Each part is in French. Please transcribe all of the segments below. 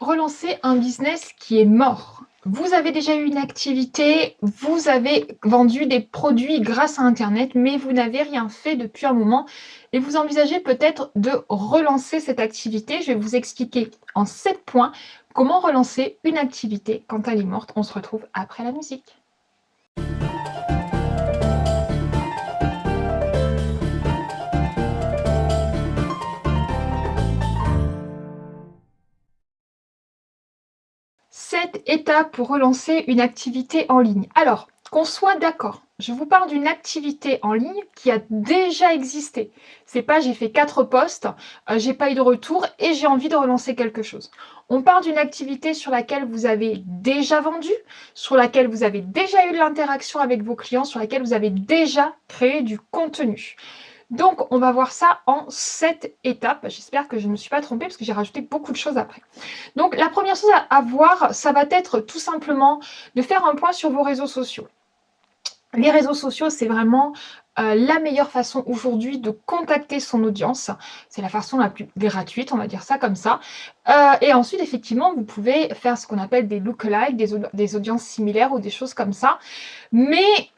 Relancer un business qui est mort? Vous avez déjà eu une activité, vous avez vendu des produits grâce à Internet, mais vous n'avez rien fait depuis un moment et vous envisagez peut-être de relancer cette activité. Je vais vous expliquer en 7 points comment relancer une activité quand elle est morte. On se retrouve après la musique. Étape pour relancer une activité en ligne. Alors, qu'on soit d'accord, je vous parle d'une activité en ligne qui a déjà existé. C'est pas j'ai fait quatre postes, euh, j'ai pas eu de retour et j'ai envie de relancer quelque chose. On parle d'une activité sur laquelle vous avez déjà vendu, sur laquelle vous avez déjà eu de l'interaction avec vos clients, sur laquelle vous avez déjà créé du contenu. Donc, on va voir ça en sept étapes. J'espère que je ne me suis pas trompée parce que j'ai rajouté beaucoup de choses après. Donc, la première chose à voir, ça va être tout simplement de faire un point sur vos réseaux sociaux. Les réseaux sociaux, c'est vraiment euh, la meilleure façon aujourd'hui de contacter son audience. C'est la façon la plus gratuite, on va dire ça comme ça. Euh, et ensuite, effectivement, vous pouvez faire ce qu'on appelle des lookalikes, des, des audiences similaires ou des choses comme ça. Mais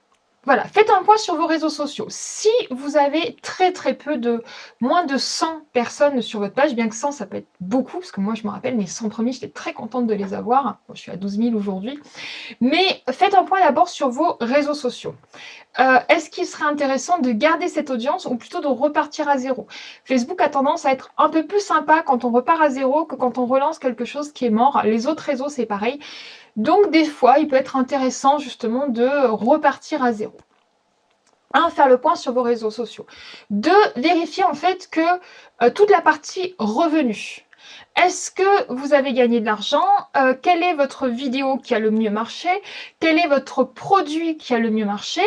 voilà, faites un point sur vos réseaux sociaux. Si vous avez très très peu de, moins de 100 personnes sur votre page, bien que 100 ça peut être beaucoup, parce que moi je me rappelle mes 100 premiers, j'étais très contente de les avoir. je suis à 12 000 aujourd'hui. Mais faites un point d'abord sur vos réseaux sociaux. Euh, est-ce qu'il serait intéressant de garder cette audience ou plutôt de repartir à zéro? Facebook a tendance à être un peu plus sympa quand on repart à zéro que quand on relance quelque chose qui est mort. Les autres réseaux, c'est pareil. Donc, des fois, il peut être intéressant justement de repartir à zéro. Un, faire le point sur vos réseaux sociaux. Deux, vérifier en fait que euh, toute la partie revenus. Est-ce que vous avez gagné de l'argent? Euh, Quelle est votre vidéo qui a le mieux marché? Quel est votre produit qui a le mieux marché?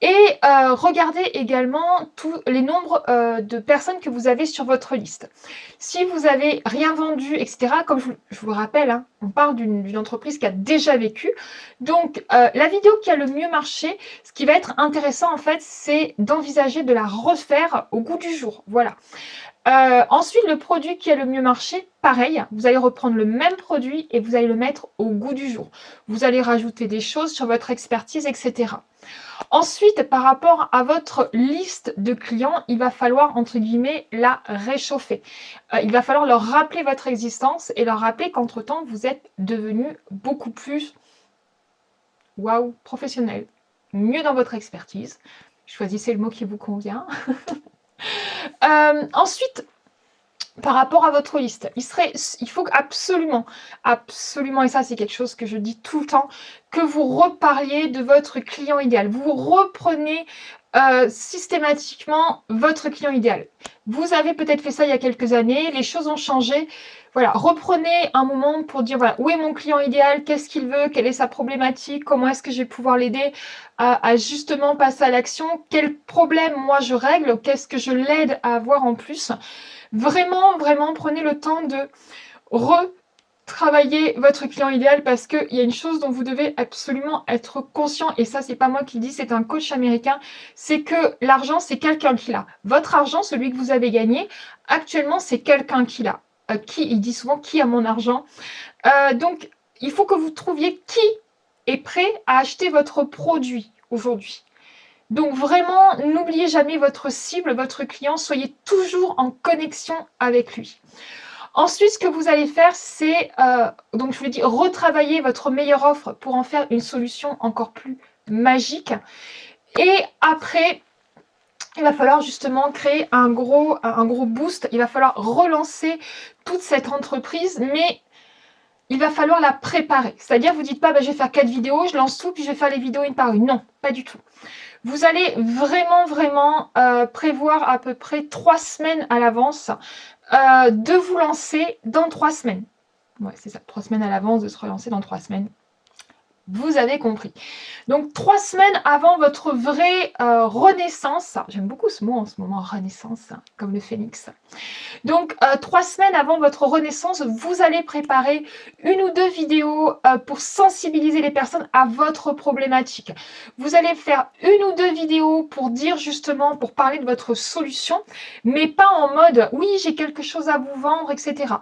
Et euh, regardez également tous les nombres euh, de personnes que vous avez sur votre liste. Si vous avez rien vendu, etc., comme je, vous rappelle, hein, on parle d'une entreprise qui a déjà vécu. Donc, euh, la vidéo qui a le mieux marché, ce qui va être intéressant, en fait, c'est d'envisager de la refaire au goût du jour. Voilà. ensuite, le produit qui a le mieux marché, pareil, vous allez reprendre le même produit et vous allez le mettre au goût du jour. Vous allez rajouter des choses sur votre expertise, etc. Ensuite, par rapport à votre liste de clients, il va falloir, entre guillemets, la réchauffer. Euh, il va falloir leur rappeler votre existence et leur rappeler qu'entre-temps, vous êtes devenu beaucoup plus, waouh, professionnel, mieux dans votre expertise. Choisissez le mot qui vous convient. Euh, ensuite, par rapport à votre liste. Il, faut absolument, absolument, et ça c'est quelque chose que je dis tout le temps, que vous reparliez de votre client idéal. Vous reprenez euh, systématiquement votre client idéal. Vous avez peut-être fait ça il y a quelques années, les choses ont changé. Voilà, reprenez un moment pour dire où est mon client idéal, qu'est-ce qu'il veut, quelle est sa problématique, comment est-ce que je vais pouvoir l'aider à, justement passer à l'action, quel problème moi je règle, qu'est-ce que je l'aide à avoir en plus? Vraiment, vraiment, prenez le temps de retravailler votre client idéal parce qu'il y a une chose dont vous devez absolument être conscient, et ça, c'est pas moi qui le dis, c'est un coach américain, c'est que l'argent, c'est quelqu'un qui l'a. Votre argent, celui que vous avez gagné, actuellement, c'est quelqu'un qui l'a. Euh, qui, il dit souvent, qui a mon argent euh, Donc, il faut que vous trouviez qui est prêt à acheter votre produit aujourd'hui. Donc vraiment, n'oubliez jamais votre cible, votre client, soyez toujours en connexion avec lui. Ensuite, ce que vous allez faire, c'est, euh, donc je vous l'ai retravailler votre meilleure offre pour en faire une solution encore plus magique. Et après, il va falloir justement créer un gros, un gros boost. Il va falloir relancer toute cette entreprise, mais il va falloir la préparer. C'est-à-dire, vous ne dites pas, bah, je vais faire quatre vidéos, je lance tout, puis je vais faire les vidéos une par une. Non, pas du tout. Vous allez vraiment, vraiment euh, prévoir à peu près trois semaines à l'avance euh, de vous lancer dans trois semaines. Ouais, c'est ça, trois semaines à l'avance de se relancer dans trois semaines. Vous avez compris. Donc, trois semaines avant votre vraie euh, renaissance, j'aime beaucoup ce mot en ce moment, renaissance, comme le phénix. Donc, euh, trois semaines avant votre renaissance, vous allez préparer une ou deux vidéos euh, pour sensibiliser les personnes à votre problématique. Vous allez faire une ou deux vidéos pour dire justement, pour parler de votre solution, mais pas en mode « oui, j'ai quelque chose à vous vendre, etc. »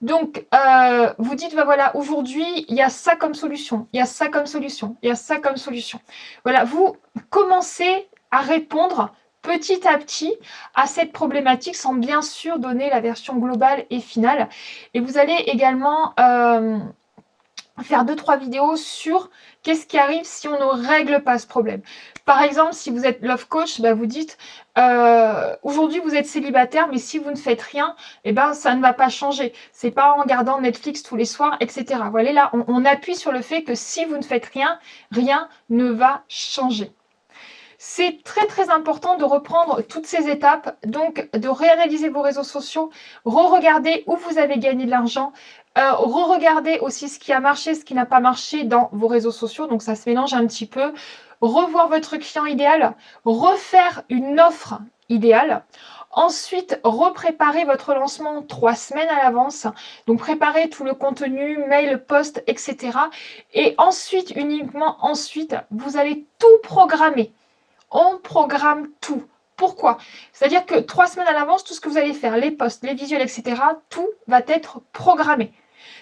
Donc, euh, vous dites, bah voilà, aujourd'hui, il y a ça comme solution, il y a ça comme solution, il y a ça comme solution. Voilà, vous commencez à répondre petit à petit à cette problématique sans bien sûr donner la version globale et finale. Et vous allez également euh, faire deux, trois vidéos sur qu'est-ce qui arrive si on ne règle pas ce problème. Par exemple, si vous êtes love coach, bah, vous dites euh, aujourd'hui vous êtes célibataire, mais si vous ne faites rien, eh ben, ça ne va pas changer. C'est pas en regardant Netflix tous les soirs, etc. Voilà, là, on appuie sur le fait que si vous ne faites rien, rien ne va changer. C'est très très important de reprendre toutes ces étapes, donc de réanalyser vos réseaux sociaux, re-regarder où vous avez gagné de l'argent, euh, re-regarder aussi ce qui a marché, ce qui n'a pas marché dans vos réseaux sociaux, donc ça se mélange un petit peu, revoir votre client idéal, refaire une offre idéale, Ensuite, repréparer votre lancement trois semaines à l'avance. Donc, préparer tout le contenu, mail, post, etc. Et ensuite, uniquement ensuite, vous allez tout programmer on programme tout. Pourquoi? C'est-à-dire que trois semaines à l'avance, tout ce que vous allez faire, les posts, les visuels, etc., tout va être programmé.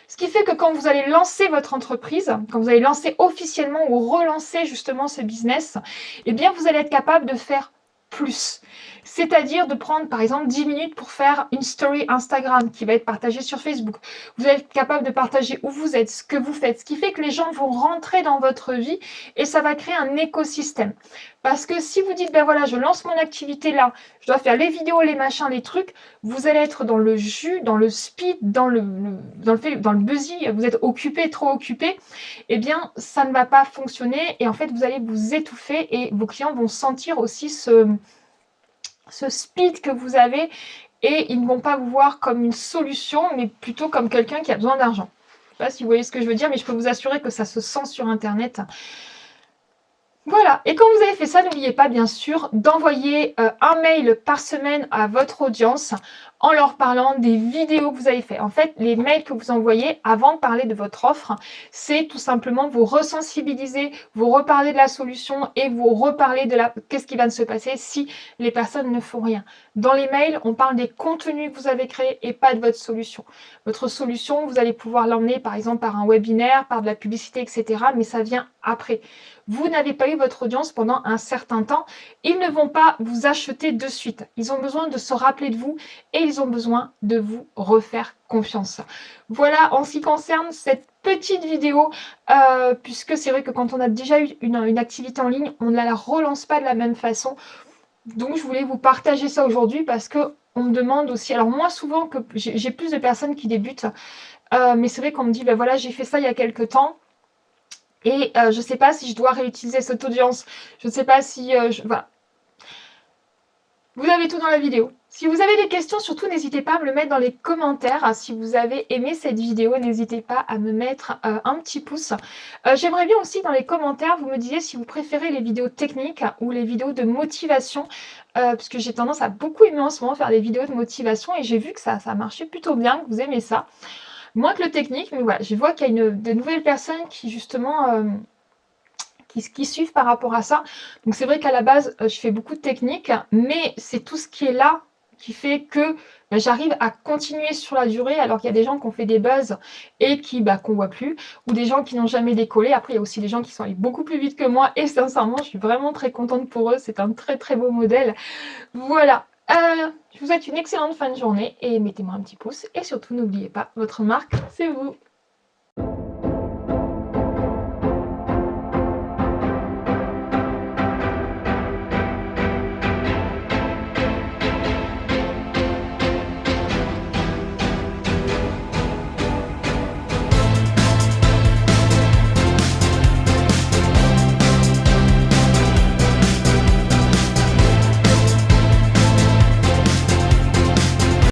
Ce qui fait que quand vous allez lancer votre entreprise, quand vous allez lancer officiellement ou relancer justement ce business, eh bien, vous allez être capable de faire plus. C'est-à-dire de prendre par exemple 10 minutes pour faire une story Instagram qui va être partagée sur Facebook. Vous allez être capable de partager où vous êtes, ce que vous faites, ce qui fait que les gens vont rentrer dans votre vie et ça va créer un écosystème. Parce que si vous dites, ben voilà, je lance mon activité là, je dois faire les vidéos, les machins, les trucs, vous allez être dans le jus, dans le speed, dans le, dans le, vous êtes occupé, trop occupé, eh bien, ça ne va pas fonctionner et en fait, vous allez vous étouffer et vos clients vont sentir aussi ce, ce speed que vous avez et ils ne vont pas vous voir comme une solution, mais plutôt comme quelqu'un qui a besoin d'argent. Je ne sais pas si vous voyez ce que je veux dire, mais je peux vous assurer que ça se sent sur Internet. Voilà, et quand vous avez fait ça, n'oubliez pas bien sûr d'envoyer euh, un mail par semaine à votre audience en leur parlant des vidéos que vous avez fait. En fait, les mails que vous envoyez avant de parler de votre offre, c'est tout simplement vous resensibiliser, vous reparler de la solution et vous reparler de la qu'est-ce qui va se passer si les personnes ne font rien. Dans les mails, on parle des contenus que vous avez créés et pas de votre solution. Votre solution, vous allez pouvoir l'emmener par exemple par un webinaire, par de la publicité, etc. Mais ça vient après. Vous n'avez pas eu votre audience pendant un certain temps. Ils ne vont pas vous acheter de suite. Ils ont besoin de se rappeler de vous et ils ont besoin de vous refaire confiance. Voilà en ce qui concerne cette petite vidéo, euh, puisque c'est vrai que quand on a déjà eu une, activité en ligne, on ne la relance pas de la même façon. Donc je voulais vous partager ça aujourd'hui parce que on me demande aussi, alors moi souvent que j'ai plus de personnes qui débutent, euh, mais c'est vrai qu'on me dit, ben voilà, j'ai fait ça il y a quelques temps, et euh, je ne sais pas si je dois réutiliser cette audience, je ne sais pas si... je, voilà. Vous avez tout dans la vidéo. Si vous avez des questions, surtout n'hésitez pas à me le mettre dans les commentaires. Si vous avez aimé cette vidéo, n'hésitez pas à me mettre euh, un petit pouce. Euh, j'aimerais bien aussi dans les commentaires, vous me disiez si vous préférez les vidéos techniques ou les vidéos de motivation. Euh, parce que j'ai tendance à beaucoup aimer en ce moment faire des vidéos de motivation et j'ai vu que ça, ça marchait plutôt bien, que vous aimez ça. Moins que le technique, mais voilà, je vois qu'il y a une, de nouvelles personnes qui justement qui, suivent par rapport à ça. Donc c'est vrai qu'à la base, je fais beaucoup de techniques, mais c'est tout ce qui est là qui fait que bah, j'arrive à continuer sur la durée alors qu'il y a des gens qui ont fait des buzz et qui bah, qu'on voit plus ou des gens qui n'ont jamais décollé. Après, il y a aussi des gens qui sont allés beaucoup plus vite que moi et sincèrement, je suis vraiment très contente pour eux. C'est un très très beau modèle. Voilà. Euh, je vous souhaite une excellente fin de journée et mettez-moi un petit pouce et surtout n'oubliez pas, votre marque, c'est vous.